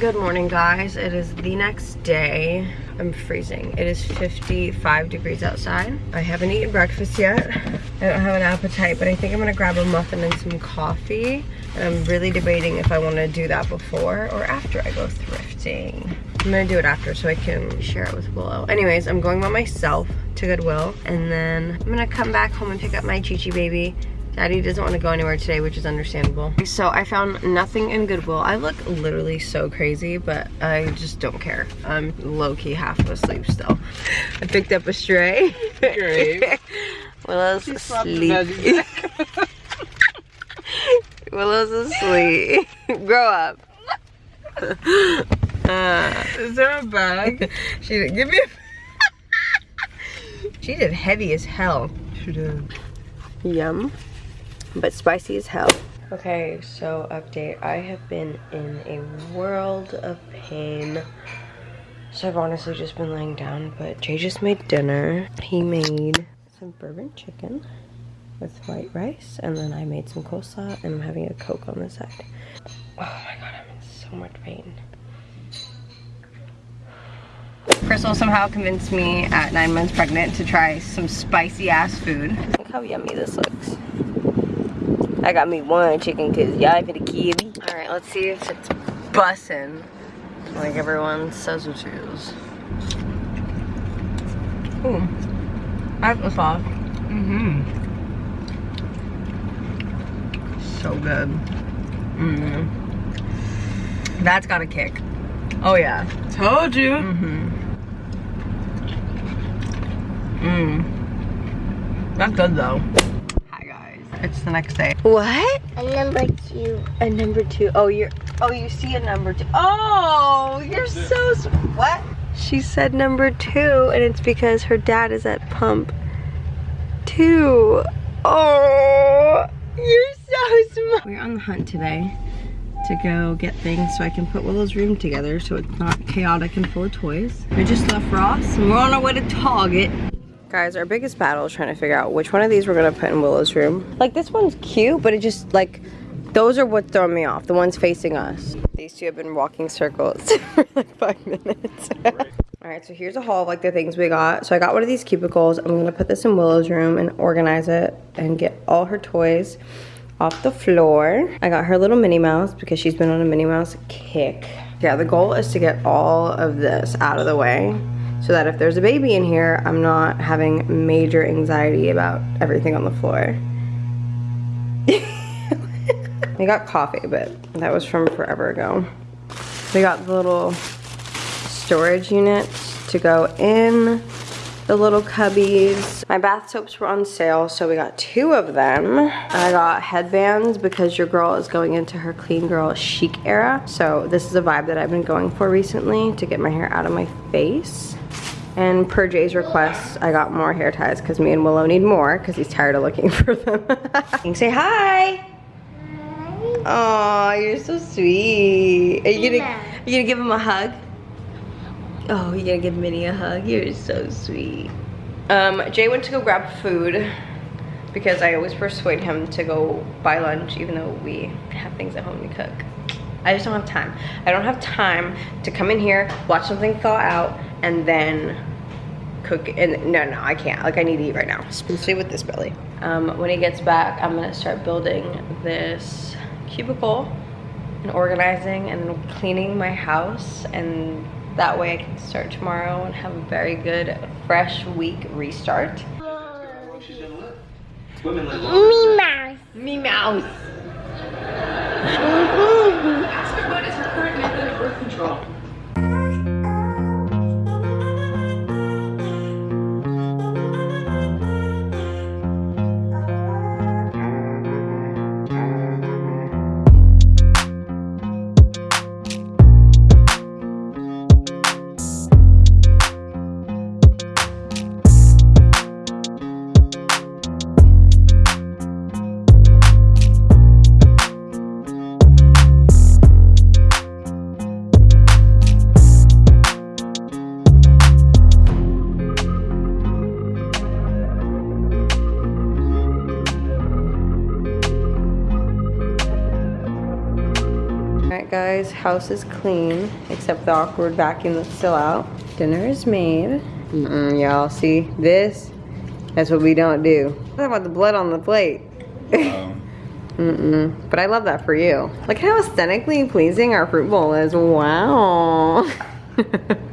Good morning, guys. It is the next day. I'm freezing. It is 55 degrees outside. I haven't eaten breakfast yet. I don't have an appetite, but I think I'm gonna grab a muffin and some coffee. And I'm really debating if I wanna do that before or after I go thrifting. I'm gonna do it after so I can share it with Willow. Anyways, I'm going by myself to Goodwill and then I'm gonna come back home and pick up my Chi Chi baby Daddy doesn't want to go anywhere today, which is understandable. So I found nothing in Goodwill. I look literally so crazy, but I just don't care. I'm low-key half asleep still. I picked up a stray. Great. Willow's asleep. Willow's asleep. Grow up. Uh, is there a bag? she didn't give me She did heavy as hell. She did. Yum but spicy as hell. Okay, so update. I have been in a world of pain. So I've honestly just been laying down, but Jay just made dinner. He made some bourbon chicken with white rice, and then I made some coleslaw, and I'm having a Coke on the side. Oh my god, I'm in so much pain. Crystal somehow convinced me at nine months pregnant to try some spicy ass food. Look how yummy this looks. I got me one chicken because y'all for the kitty. All right, let's see if it's bussin' like everyone says it is. Ooh, that's the sauce. Mm-hmm. So good. Mm-hmm. That's got a kick. Oh yeah. Told you. Mm-hmm. Mmm. That's good though. It's the next day. What? A number two. A number two. Oh, you're. Oh, you see a number two. Oh, you're so. What? She said number two, and it's because her dad is at pump two. Oh, you're so smart. We're on the hunt today to go get things so I can put Willow's room together so it's not chaotic and full of toys. We just left Ross and we're on our way to Target. Guys, our biggest battle is trying to figure out which one of these we're gonna put in Willow's room. Like this one's cute, but it just like, those are what throw me off, the ones facing us. These two have been walking circles for like five minutes. All right, so here's a haul of like the things we got. So I got one of these cubicles. I'm gonna put this in Willow's room and organize it and get all her toys off the floor. I got her little Minnie Mouse because she's been on a Minnie Mouse kick. Yeah, the goal is to get all of this out of the way so that if there's a baby in here, I'm not having major anxiety about everything on the floor. we got coffee, but that was from forever ago. We got the little storage units to go in the little cubbies. My bath soaps were on sale, so we got two of them. I got headbands because your girl is going into her clean girl chic era. So this is a vibe that I've been going for recently to get my hair out of my face. And per Jay's request, I got more hair ties because me and Willow need more because he's tired of looking for them. you can say hi. Hi. Oh, you're so sweet. Are you gonna, are you gonna give him a hug? Oh, you're gonna give Minnie a hug? You're so sweet. Um, Jay went to go grab food because I always persuade him to go buy lunch even though we have things at home to cook. I just don't have time. I don't have time to come in here, watch something thaw out, and then cook and no no I can't like I need to eat right now especially with this belly um, when he gets back I'm gonna start building this cubicle and organizing and cleaning my house and that way I can start tomorrow and have a very good fresh week restart Me mouse. me mouse Ask her what is her current method of birth control. Night, guys. House is clean, except the awkward vacuum that's still out. Dinner is made. Mm-mm, y'all see this? That's what we don't do. What about the blood on the plate? Um, Mm-mm. But I love that for you. Look how aesthetically pleasing our fruit bowl is. Wow.